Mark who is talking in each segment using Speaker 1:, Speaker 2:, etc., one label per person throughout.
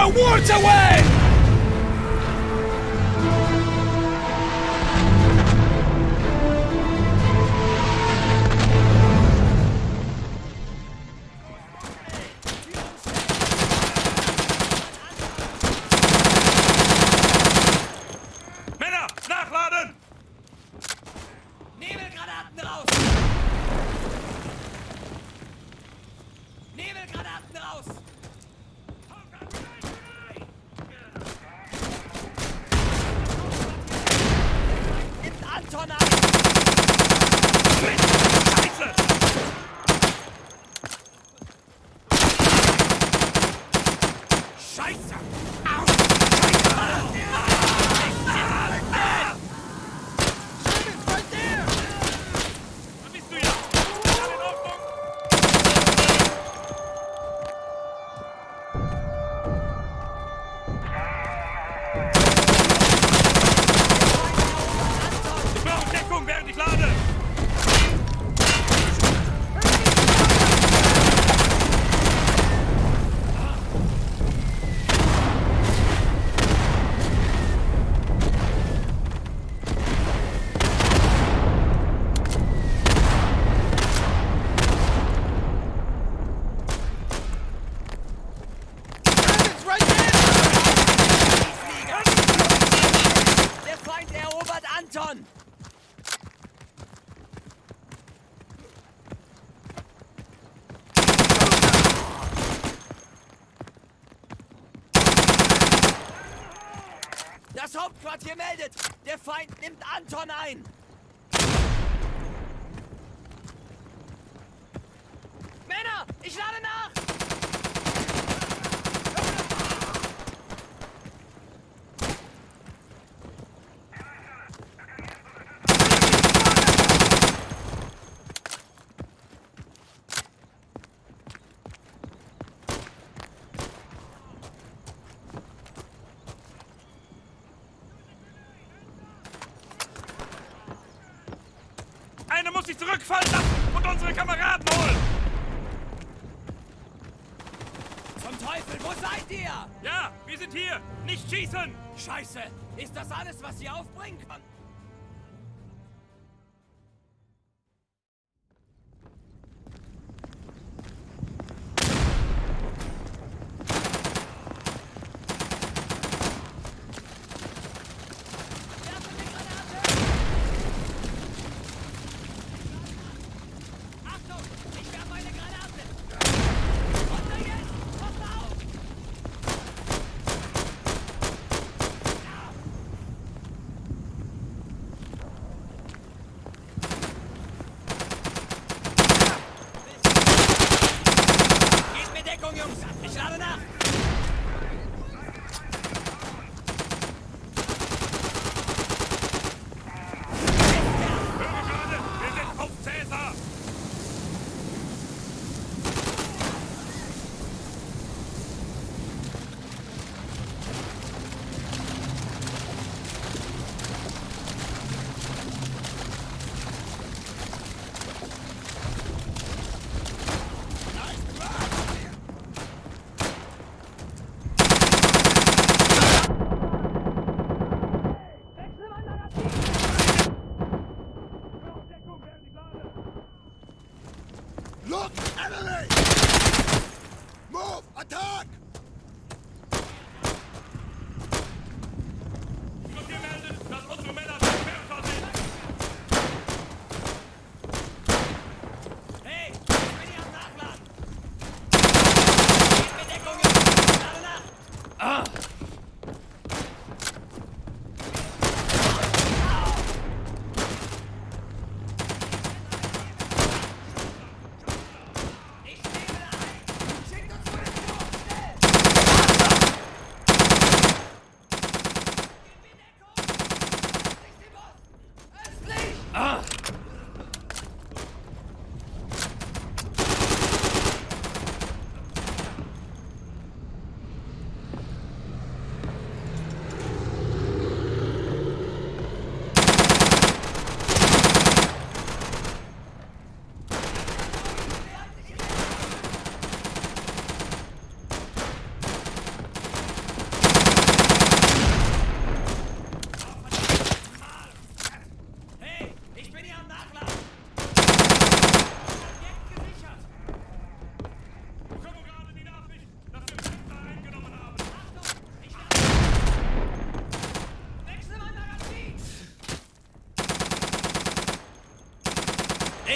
Speaker 1: our wards away! Das Hauptquartier meldet! Der Feind nimmt Anton ein! Männer, ich lade nach!
Speaker 2: Einer muss sich zurückfallen lassen und unsere Kameraden holen!
Speaker 1: Zum Teufel, wo seid ihr?
Speaker 2: Ja, wir sind hier! Nicht schießen!
Speaker 1: Scheiße, ist das alles, was ihr aufbringen kann?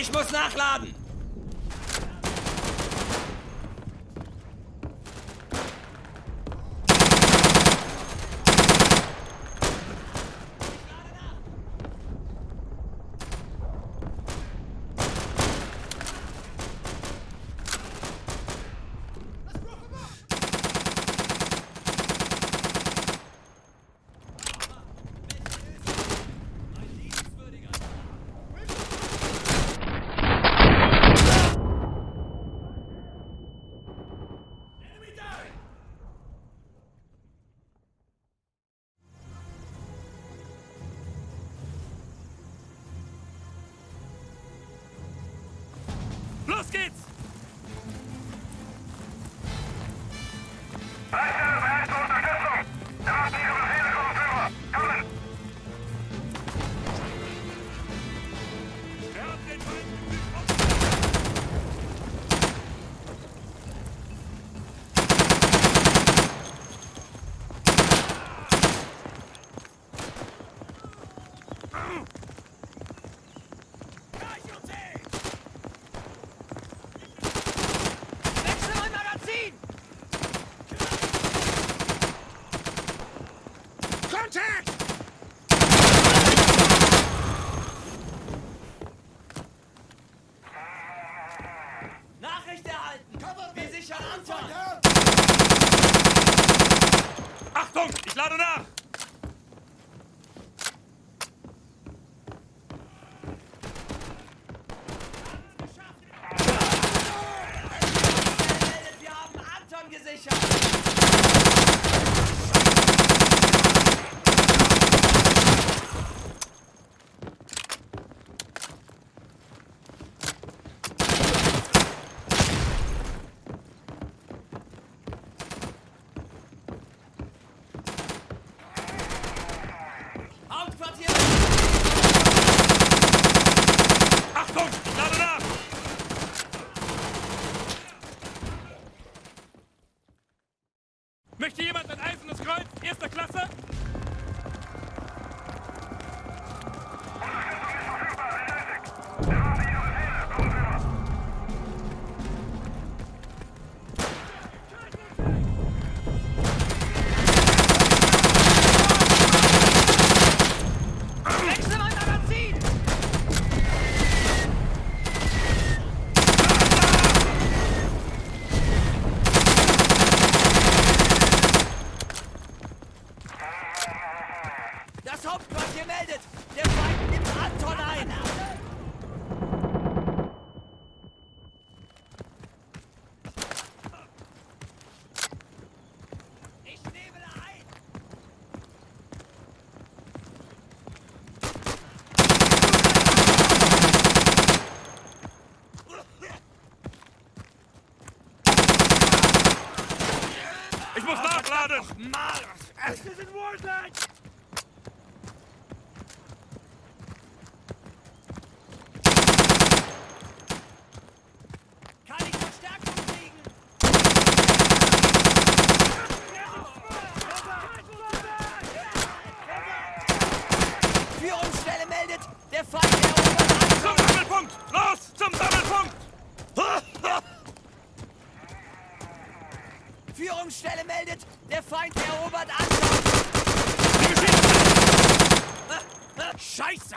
Speaker 1: Ich muss nachladen.
Speaker 2: Geht's! Ich lade nach!
Speaker 1: Wir haben Anton gesichert. Hauptquartier.
Speaker 2: Achtung! Ich lade nach! Möchte jemand ein eisernes Kreuz erster Klasse?
Speaker 3: Ich
Speaker 2: muss nachladen!
Speaker 3: Ach, Mann! het ist
Speaker 1: in verstärken Für uns Stelle meldet! Der Feind der
Speaker 2: Zum Los!
Speaker 1: Führungsstelle meldet. Der Feind erobert Anton. Scheiße!